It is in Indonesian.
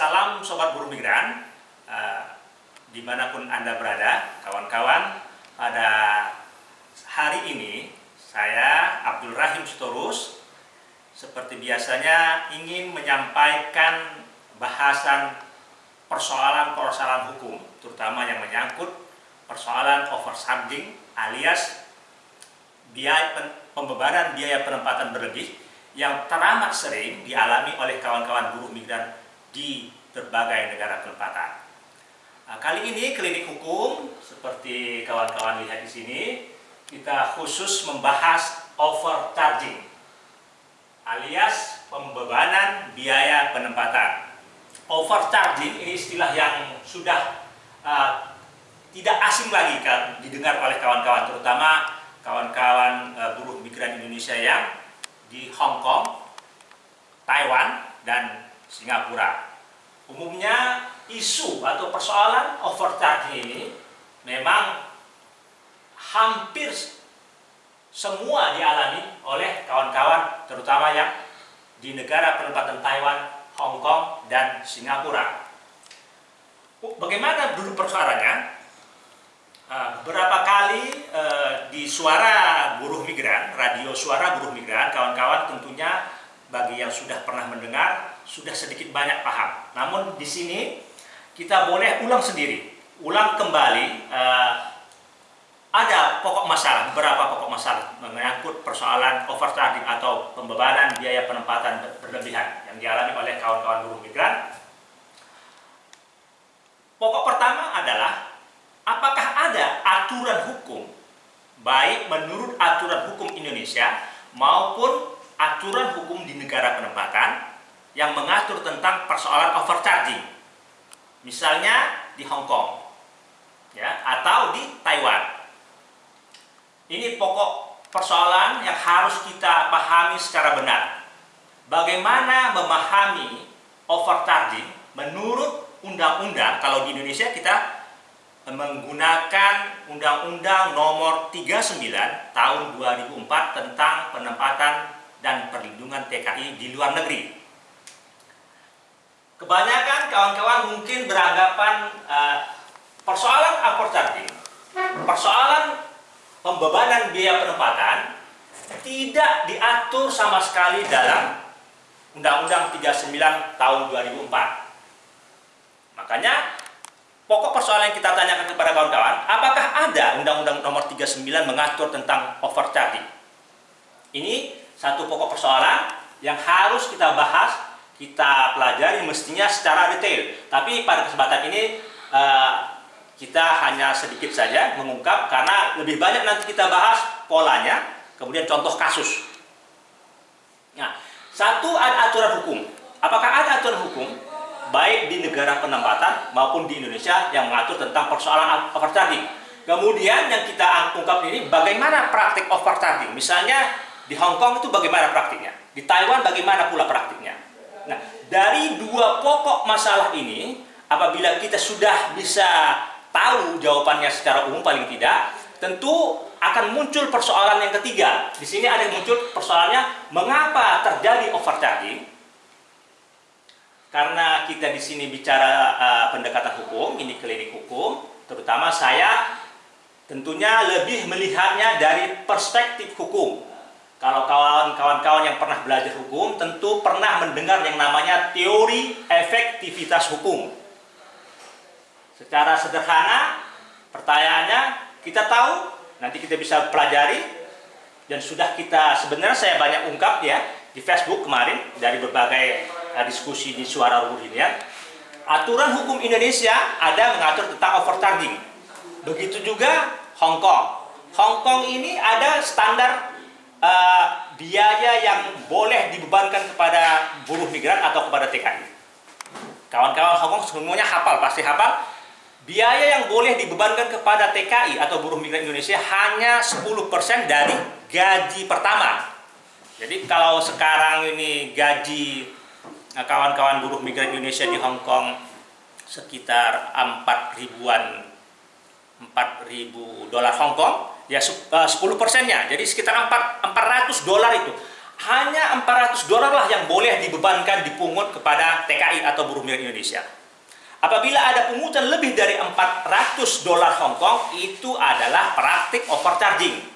Salam Sobat Buruh Migran, uh, di mana pun Anda berada, kawan-kawan. Pada hari ini, saya Abdul Rahim Sitorus, seperti biasanya ingin menyampaikan bahasan persoalan-persoalan hukum, terutama yang menyangkut persoalan overcharging alias biaya pembebanan biaya penempatan berlebih yang teramat sering dialami oleh kawan-kawan buruh migran di berbagai negara penempatan. Nah, kali ini klinik hukum seperti kawan-kawan lihat di sini kita khusus membahas overcharging alias pembebanan biaya penempatan. Overcharging ini istilah yang sudah uh, tidak asing lagi kan didengar oleh kawan-kawan terutama kawan-kawan uh, buruh migran Indonesia yang di Hong Kong, Taiwan, dan Singapura. Umumnya isu atau persoalan overcharging ini memang hampir semua dialami oleh kawan-kawan terutama yang di negara penempatan Taiwan, Hong Kong, dan Singapura. Bagaimana dulu persoalannya? Ah, beberapa kali uh, di suara buruh migran, radio suara buruh migran, kawan-kawan tentunya bagi yang sudah pernah mendengar sudah sedikit banyak paham. Namun di sini kita boleh ulang sendiri, ulang kembali uh, ada pokok masalah, beberapa pokok masalah menyangkut persoalan overcharging atau pembebanan biaya penempatan berlebihan yang dialami oleh kawan-kawan buruh migran. Pokok pertama adalah apakah ada aturan hukum baik menurut aturan hukum Indonesia maupun aturan hukum di negara penempatan yang mengatur tentang persoalan overcharging. Misalnya di Hong Kong ya atau di Taiwan. Ini pokok persoalan yang harus kita pahami secara benar. Bagaimana memahami overcharging menurut undang-undang? Kalau di Indonesia kita menggunakan Undang-Undang Nomor 39 Tahun 2004 tentang penempatan dan perlindungan TKI di luar negeri. Kebanyakan kawan-kawan mungkin beranggapan uh, persoalan charging, persoalan pembebanan biaya penempatan tidak diatur sama sekali dalam Undang-Undang 39 tahun 2004. Makanya pokok persoalan yang kita tanyakan kepada kawan-kawan, apakah ada Undang-Undang nomor 39 mengatur tentang overcharging? Ini satu pokok persoalan yang harus kita bahas, kita pelajari mestinya secara detail. Tapi pada kesempatan ini uh, kita hanya sedikit saja mengungkap karena lebih banyak nanti kita bahas polanya, kemudian contoh kasus. Nah, satu ada aturan hukum. Apakah ada aturan hukum baik di negara penempatan maupun di Indonesia yang mengatur tentang persoalan overcharging. Kemudian yang kita ungkap ini bagaimana praktik overcharging. Misalnya di Hong Kong itu bagaimana praktiknya, di Taiwan bagaimana pula praktiknya. Nah, dari dua pokok masalah ini, apabila kita sudah bisa tahu jawabannya secara umum paling tidak, tentu akan muncul persoalan yang ketiga. Di sini ada yang muncul persoalannya mengapa terjadi overcharging karena kita di sini bicara uh, pendekatan hukum, ini klinik hukum, terutama saya tentunya lebih melihatnya dari perspektif hukum. Kalau kawan-kawan yang pernah belajar hukum, tentu pernah mendengar yang namanya teori efektivitas hukum. Secara sederhana, pertanyaannya, kita tahu, nanti kita bisa pelajari, dan sudah kita, sebenarnya saya banyak ungkap ya, di Facebook kemarin, dari berbagai uh, diskusi di suara ruhur ini ya. Aturan hukum Indonesia ada mengatur tentang overcharging. Begitu juga Hong Kong. Hong Kong ini ada standar uh, biaya yang boleh dibebankan kepada buruh migran atau kepada TKI. Kawan-kawan Hong Kong semuanya hafal, pasti hafal. Biaya yang boleh dibebankan kepada TKI atau buruh migran Indonesia hanya 10% dari gaji pertama. Jadi kalau sekarang ini gaji Nah, kawan-kawan buruh migran Indonesia di Hong Kong sekitar 4 ribuan 4 ribu dolar Hong Kong ya 10 eh, persennya. Jadi sekitar 4, 400 dolar itu. Hanya 400 dolar lah yang boleh dibebankan dipungut kepada TKI atau buruh migran Indonesia. Apabila ada pungutan lebih dari 400 dolar Hong Kong, itu adalah praktik overcharging